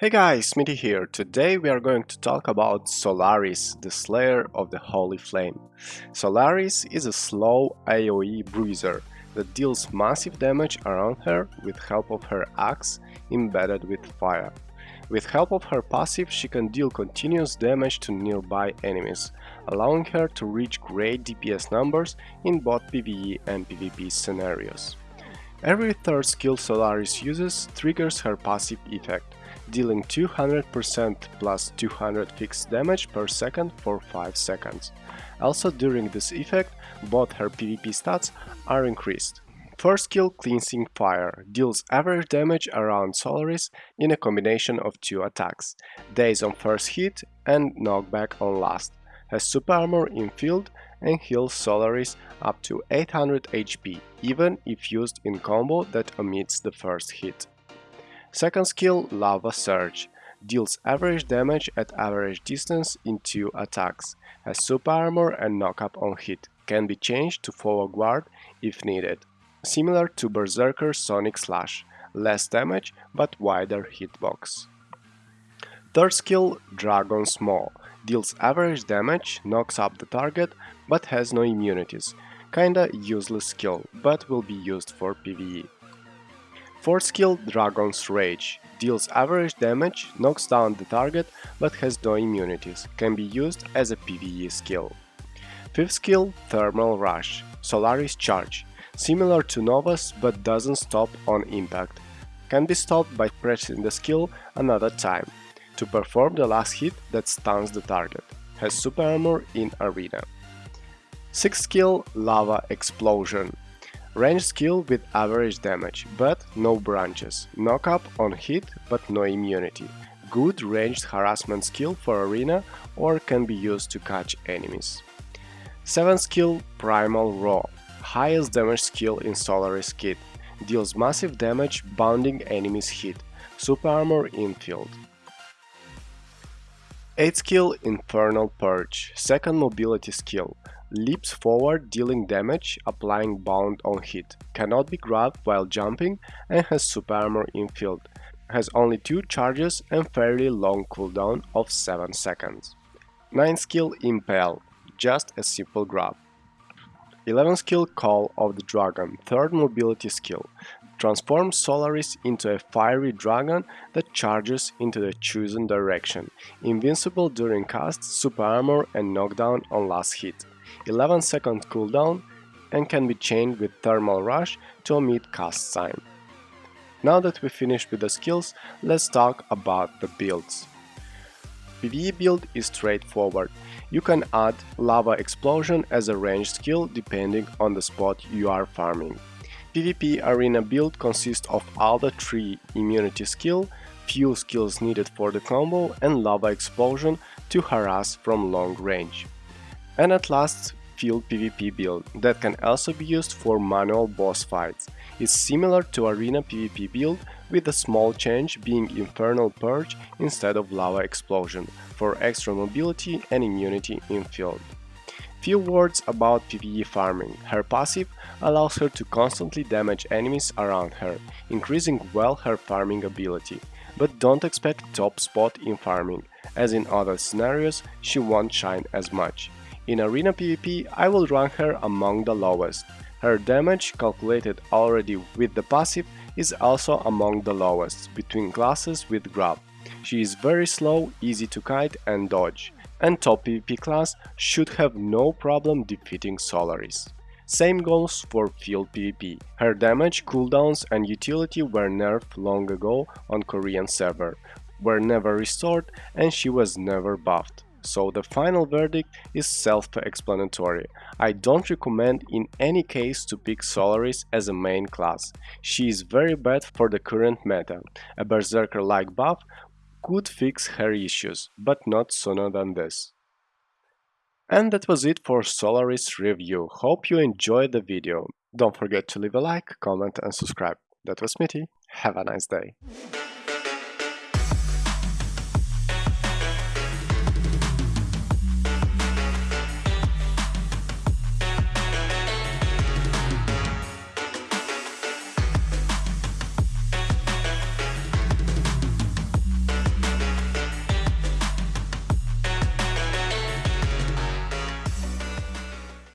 Hey guys, Smitty here. Today we are going to talk about Solaris, the Slayer of the Holy Flame. Solaris is a slow AoE bruiser that deals massive damage around her with help of her axe embedded with fire. With help of her passive she can deal continuous damage to nearby enemies, allowing her to reach great DPS numbers in both PvE and PvP scenarios. Every third skill Solaris uses triggers her passive effect, dealing 200% plus 200 fixed damage per second for 5 seconds. Also during this effect, both her PvP stats are increased. First skill Cleansing Fire deals average damage around Solaris in a combination of two attacks, Daze on first hit and Knockback on last, has super armor in field and heals Solaris up to 800 HP, even if used in combo that omits the first hit. Second skill, Lava Surge, deals average damage at average distance in two attacks, has super armor and knockup on hit, can be changed to follow guard if needed. Similar to Berserker Sonic Slash, less damage but wider hitbox. Third skill, Dragon's Maw, deals average damage, knocks up the target, but has no immunities. Kinda useless skill, but will be used for PvE. Fourth skill Dragon's Rage deals average damage, knocks down the target but has no immunities, can be used as a PvE skill. Fifth skill Thermal Rush Solaris Charge similar to Nova's but doesn't stop on impact. Can be stopped by pressing the skill another time to perform the last hit that stuns the target. Has super armor in arena. Sixth skill Lava Explosion Range skill with average damage, but no branches. knock up on hit, but no immunity. Good ranged harassment skill for arena or can be used to catch enemies. 7 skill Primal Roar Highest damage skill in Solaris kit. Deals massive damage bounding enemies hit. Super armor in field. 8 skill Infernal Purge. Second mobility skill leaps forward dealing damage, applying bound on hit, cannot be grabbed while jumping and has super armor in field, has only 2 charges and fairly long cooldown of 7 seconds. 9 skill Impel, just a simple grab. 11 skill Call of the Dragon, third mobility skill, transforms Solaris into a fiery dragon that charges into the chosen direction, invincible during cast, super armor and knockdown on last hit. 11 second cooldown and can be chained with Thermal Rush to omit cast sign. Now that we finished with the skills, let's talk about the builds. PvE build is straightforward. You can add Lava Explosion as a ranged skill depending on the spot you are farming. PvP arena build consists of the 3 immunity skill, few skills needed for the combo and Lava Explosion to harass from long range. And at last, field PvP build that can also be used for manual boss fights. It's similar to arena PvP build with a small change being Infernal Purge instead of Lava Explosion for extra mobility and immunity in field. Few words about PvE farming. Her passive allows her to constantly damage enemies around her, increasing well her farming ability. But don't expect top spot in farming, as in other scenarios she won't shine as much. In Arena PvP, I will rank her among the lowest. Her damage, calculated already with the passive, is also among the lowest, between classes with grab. She is very slow, easy to kite and dodge, and top PvP class should have no problem defeating Solaris. Same goes for field PvP. Her damage, cooldowns and utility were nerfed long ago on Korean server, were never restored and she was never buffed so the final verdict is self-explanatory. I don't recommend in any case to pick Solaris as a main class. She is very bad for the current meta. A Berserker-like buff could fix her issues, but not sooner than this. And that was it for Solaris review. Hope you enjoyed the video. Don't forget to leave a like, comment and subscribe. That was Smitty. Have a nice day.